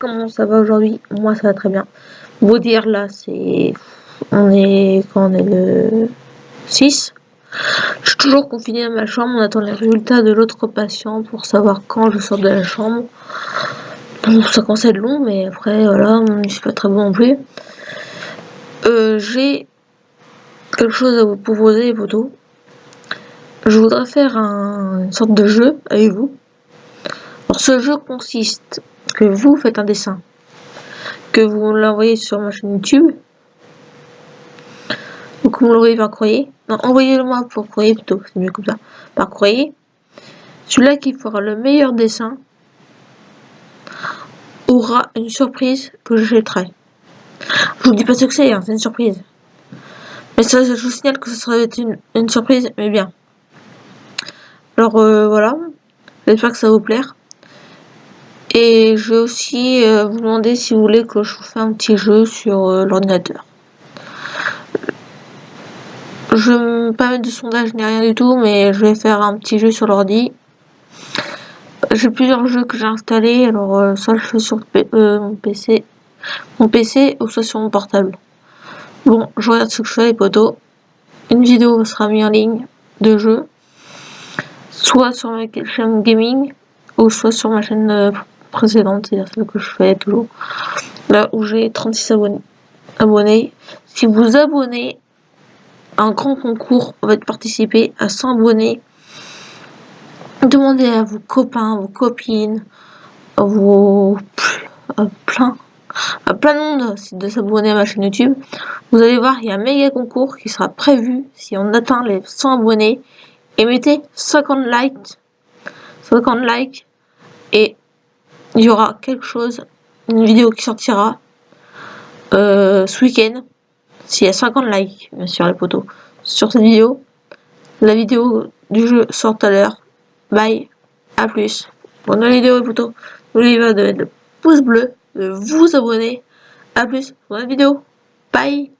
Comment ça va aujourd'hui? Moi, ça va très bien. Vous dire, là, c'est... On est... Quand on est le 6. Je suis toujours confiné dans ma chambre. On attend les résultats de l'autre patient pour savoir quand je sors de la chambre. Bon, ça commence à être long, mais après, voilà, je suis pas très bon non plus. Euh, J'ai quelque chose à vous proposer, les. Je voudrais faire un, une sorte de jeu avec vous. Alors, ce jeu consiste que vous faites un dessin, que vous l'envoyez sur ma chaîne YouTube, ou que vous l'envoyez par courrier. Non, envoyez-le moi pour courrier plutôt, c'est mieux comme ça. Par courrier. Celui-là qui fera le meilleur dessin aura une surprise que je. Je vous dis pas ce que c'est, hein, c'est une surprise. Mais ça, je vous signale que ce serait une, une surprise, mais bien. Alors euh, voilà, j'espère que ça va vous plaire. Et je vais aussi euh, vous demander si vous voulez que je vous fasse un petit jeu sur euh, l'ordinateur. Je ne vais pas mettre de sondage ni rien du tout, mais je vais faire un petit jeu sur l'ordi. J'ai plusieurs jeux que j'ai installés, alors euh, soit je fais sur mon PC, mon PC ou soit sur mon portable. Bon, je regarde ce que je fais les potos. Une vidéo sera mise en ligne de jeu, soit sur ma chaîne gaming ou soit sur ma chaîne précédente, c'est-à-dire celle que je fais toujours, là où j'ai 36 abonnés. abonnés. Si vous abonnez, un grand concours va participer à 100 abonnés. Demandez à vos copains, vos copines, à vos plein à plein de monde de s'abonner à ma chaîne YouTube. Vous allez voir, il y a un méga concours qui sera prévu si on atteint les 100 abonnés. Et mettez 50 likes, 50 likes et il y aura quelque chose, une vidéo qui sortira euh, ce week-end, s'il y a 50 likes, bien sûr, les potos, sur cette vidéo. La vidéo du jeu sort à l'heure. Bye, à plus. Bonne vidéo, les potos. N'oubliez pas de mettre le pouce bleu, de vous abonner. À plus pour la vidéo. Bye